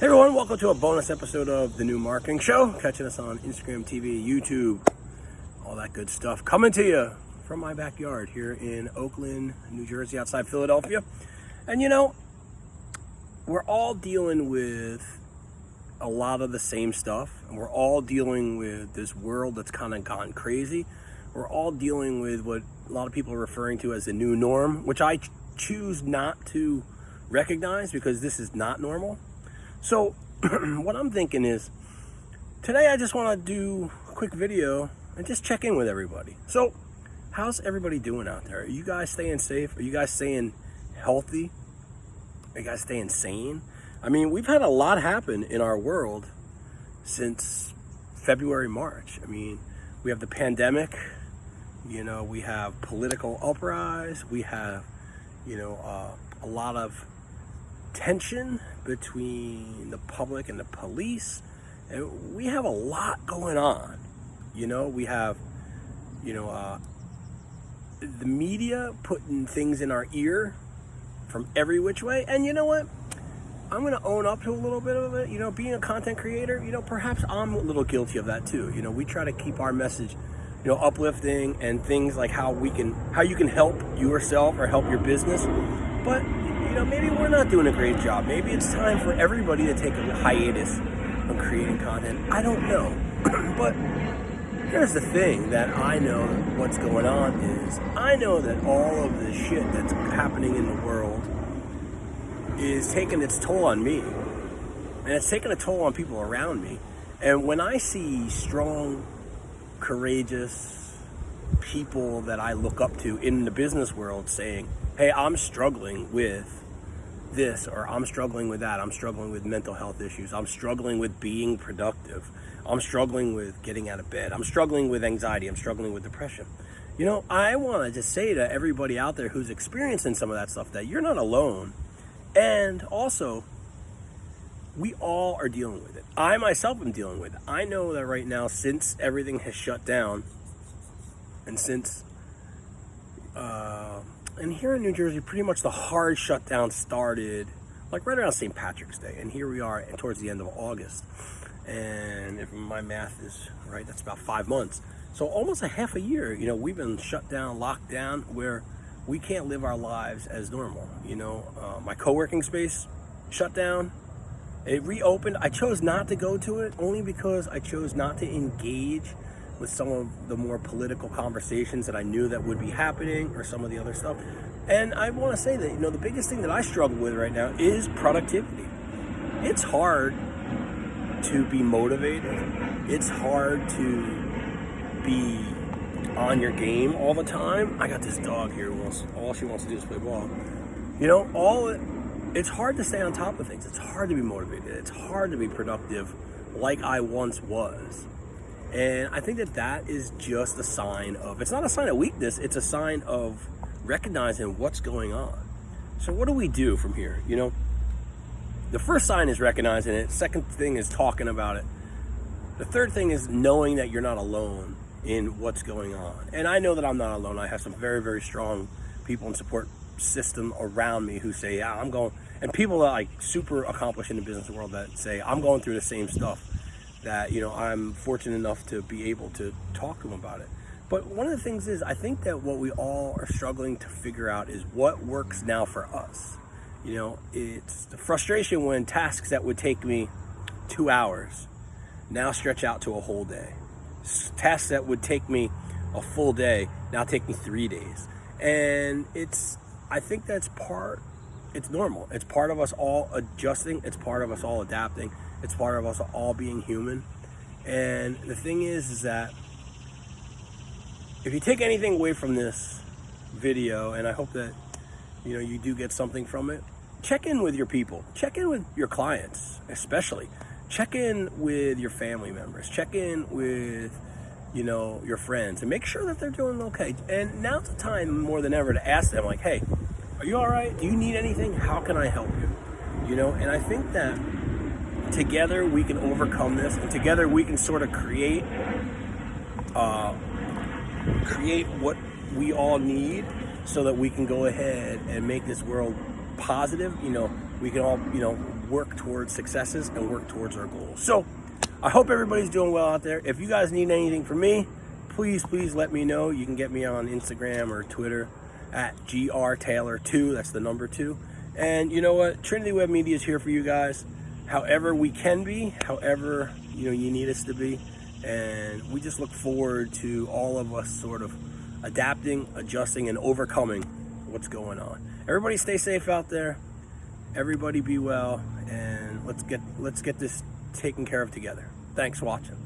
Hey everyone, welcome to a bonus episode of The New Marketing Show. Catching us on Instagram TV, YouTube, all that good stuff. Coming to you from my backyard here in Oaklyn, New Jersey, outside Philadelphia. And you know, we're all dealing with a lot of the same stuff. And we're all dealing with this world that's kind of gone crazy. We're all dealing with what a lot of people are referring to as the new norm, which I choose not to recognize because this is not normal so what I'm thinking is today I just want to do a quick video and just check in with everybody. So how's everybody doing out there? Are you guys staying safe? Are you guys staying healthy? Are you guys staying sane? I mean, we've had a lot happen in our world since February, March. I mean, we have the pandemic, you know, we have political uprise, we have, you know, uh, a lot of tension between the public and the police. And we have a lot going on. You know, we have, you know, uh, the media putting things in our ear from every which way. And you know what? I'm going to own up to a little bit of it. You know, being a content creator, you know, perhaps I'm a little guilty of that too. You know, we try to keep our message, you know, uplifting and things like how we can, how you can help yourself or help your business. But you know, maybe we're not doing a great job. Maybe it's time for everybody to take a hiatus on creating content. I don't know. but here's the thing that I know what's going on is I know that all of the shit that's happening in the world is taking its toll on me. And it's taking a toll on people around me. And when I see strong, courageous people that I look up to in the business world saying, hey, I'm struggling with this or I'm struggling with that. I'm struggling with mental health issues. I'm struggling with being productive. I'm struggling with getting out of bed. I'm struggling with anxiety. I'm struggling with depression. You know, I want to just say to everybody out there who's experiencing some of that stuff that you're not alone. And also, we all are dealing with it. I myself am dealing with it. I know that right now, since everything has shut down, and since uh, and here in New Jersey, pretty much the hard shutdown started like right around St. Patrick's Day. And here we are towards the end of August. And if my math is right, that's about five months. So almost a half a year, you know, we've been shut down, locked down, where we can't live our lives as normal. You know, uh, my co-working space shut down. It reopened. I chose not to go to it only because I chose not to engage with some of the more political conversations that I knew that would be happening or some of the other stuff. And I want to say that, you know, the biggest thing that I struggle with right now is productivity. It's hard to be motivated. It's hard to be on your game all the time. I got this dog here who wants, all she wants to do is play ball. You know, all it's hard to stay on top of things. It's hard to be motivated. It's hard to be productive like I once was. And I think that that is just a sign of, it's not a sign of weakness, it's a sign of recognizing what's going on. So what do we do from here? You know, the first sign is recognizing it. Second thing is talking about it. The third thing is knowing that you're not alone in what's going on. And I know that I'm not alone. I have some very, very strong people and support system around me who say, yeah, I'm going, and people that like super accomplished in the business world that say, I'm going through the same stuff that you know I'm fortunate enough to be able to talk to them about it. But one of the things is I think that what we all are struggling to figure out is what works now for us. You know, it's the frustration when tasks that would take me two hours now stretch out to a whole day. Tasks that would take me a full day now take me three days. And it's, I think that's part, it's normal. It's part of us all adjusting. It's part of us all adapting. It's part of us all being human. And the thing is, is that if you take anything away from this video, and I hope that, you know, you do get something from it, check in with your people. Check in with your clients, especially. Check in with your family members. Check in with, you know, your friends and make sure that they're doing okay. And now's the time more than ever to ask them like, hey, are you all right? Do you need anything? How can I help you? You know, and I think that together we can overcome this and together we can sort of create uh, create what we all need so that we can go ahead and make this world positive you know we can all you know work towards successes and work towards our goals. So I hope everybody's doing well out there. If you guys need anything from me, please, please let me know. You can get me on Instagram or Twitter at grtaylor2. That's the number two. And you know what? Trinity Web Media is here for you guys. However we can be, however you know you need us to be, and we just look forward to all of us sort of adapting, adjusting, and overcoming what's going on. Everybody stay safe out there. Everybody be well, and let's get let's get this taken care of together. Thanks for watching.